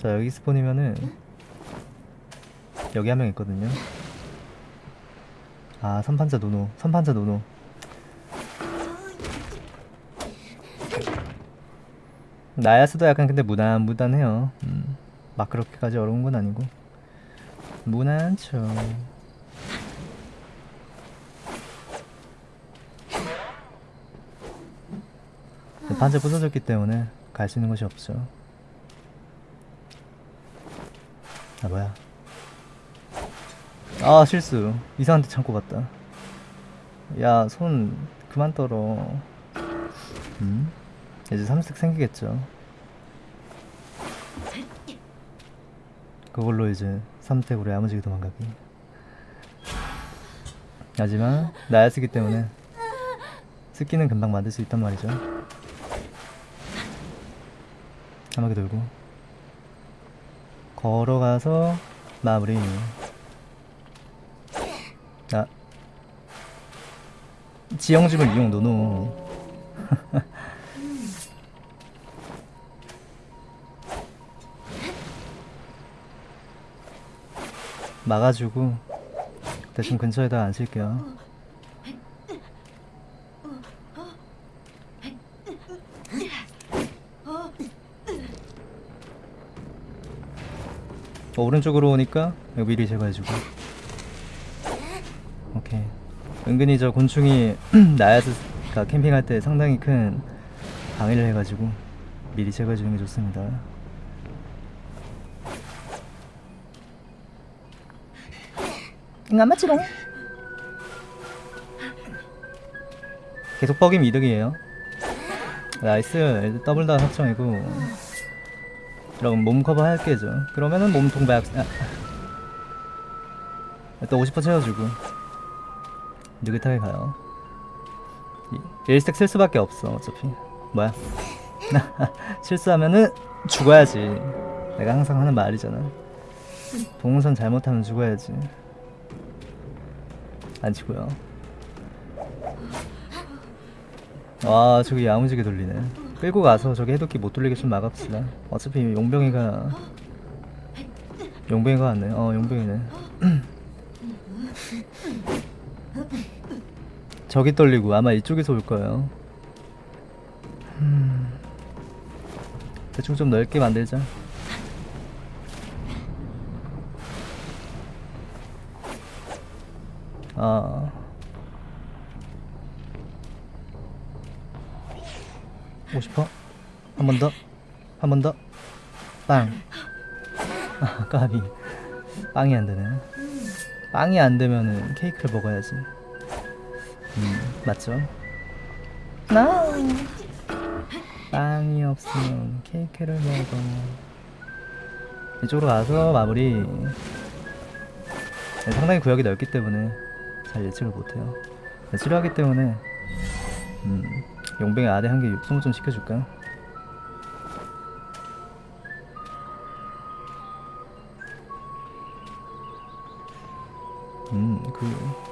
자 여기 스폰이면은 여기 한 명 있거든요. 아 선판자 노노 선판자 노노. 나야스도 약간 근데 무난무단해요. 음, 막 그렇게까지 어려운 건 아니고. 무난죠 반지 부서졌기 때문에 갈 수 있는 곳이 없죠 아 뭐야. 아 실수. 이상한 데 참고 갔다. 야 손 그만 떨어. 음? 이제 삼색 생기겠죠. 그걸로 이제 3택으로 야무지게 도망가기. 하지만 나야 쓰기 때문에 스키는 금방 만들 수 있단 말이죠. 한 바퀴 돌고 걸어가서 마무리. 아. 지형집을 이용 노노. 막아주고 대충 근처에다 앉힐게요 어, 오른쪽으로 오니까 여기 미리 제거해주고. 오케이. 은근히 저 곤충이 나야스가 캠핑할 때 상당히 큰 방해를 해가지고 미리 제거해주는 게 좋습니다. 맞지롱 계속 뻑이면 이득이에요. 나이스. 더블 다 확정이고 그럼 몸 커버 할게죠 그러면은 몸통 박 아. 또50% 채워주고. 느긋하게 가요. 이- 일스택 쓸 수밖에 없어 어차피. 뭐야? 실수하면은 죽어야지. 내가 항상 하는 말이잖아. 동선 잘못하면 죽어야지. 안 치고요. 와 저기 야무지게 돌리네 끌고 가서 저기 해독기 못 돌리게 좀 막읍시다. 어차피 용병이가 용병이가 왔네. 어 용병이네. 저기 떨리고 아마 이쪽에서 올 거예요. 음, 대충 좀 넓게 만들자. 아 50%? 한번 더? 한 번 더? 빵! 아, 까비. 빵이 안 되네. 빵이 안 되면은 케이크를 먹어야지. 음, 맞죠? 나 빵이 없으면 케이크를 먹어. 이쪽으로 가서 마무리. 네, 상당히 구역이 넓기 때문에 잘 예측을 못해요. 네, 치료하기 때문에 음, 용병의 아대 한개 육성 좀 시켜줄까? 음, 그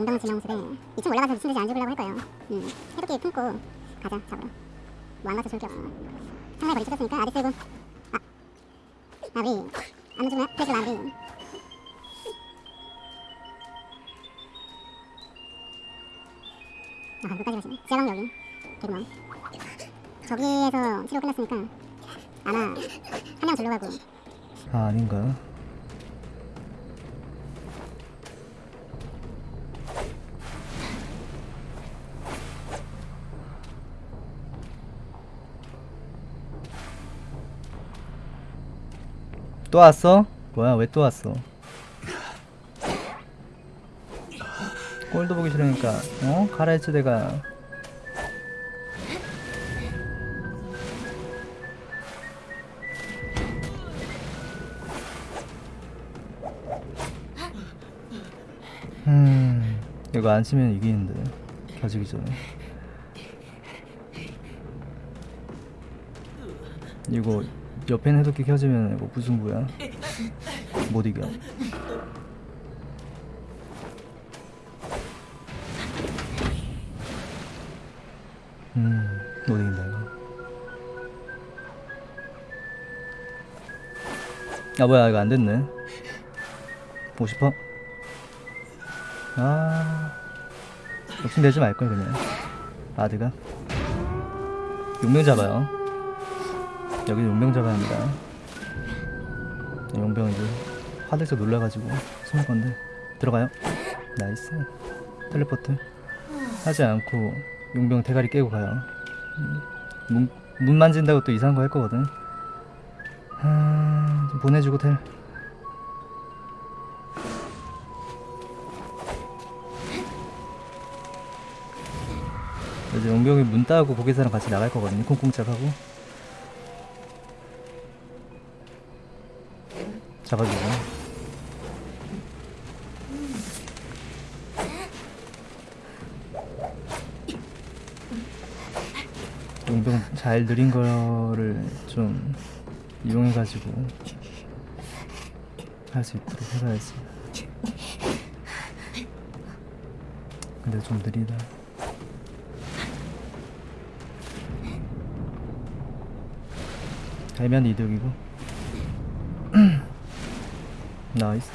용병 지명술에 2층 올라가서 미친 듯이 안 죽으려고 할 거예요. 음, 해독기 품고 가자 잡으러. 뭐안 가서 좋을 게 없어. 상당히 거리 찢었으니까 아디 쓸고. 아, 아 우리 안 죽으면 마 우리. 아 끝까지 가시네. 지하방 여기. 개구멍. 저기에서 치료 끝났으니까 아마 한명 절로 가고 아, 아닌가? 또 왔어? 뭐야 왜 또 왔어? 꼴도 보기 싫으니까 어? 가라 했지 내가 음 이거 안 치면 이기는데 켜지기 전에 이거 옆에 해독기 켜지면 이거 무승부야? 못 이겨. 음 못 이긴다 이거. 아 뭐야 이거 안 됐네. 50퍼 아 욕심내지 말걸 그냥. 아드가? 용병 잡아요 여기 용병 잡아야 합니다 용병 이제 화들짝 놀라가지고 숨을 건데 들어가요. nice. teleport. 하지 않고 용병 대가리 깨고 가요. 음, 문, 문 만진다고 또 이상한 거 할 거거든. 아, 좀 보내주고 텔. 이제 용병이 문 따고 고개사랑 같이 나갈 거거든요. 콩콩짝하고 잡아주고. 용병 잘 느린 거를 좀 이용해가지고 할 수 있도록 해봐야지. 근데 좀 느리다. 되면 이득이고 나이스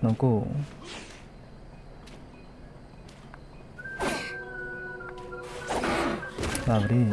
넘고 마무리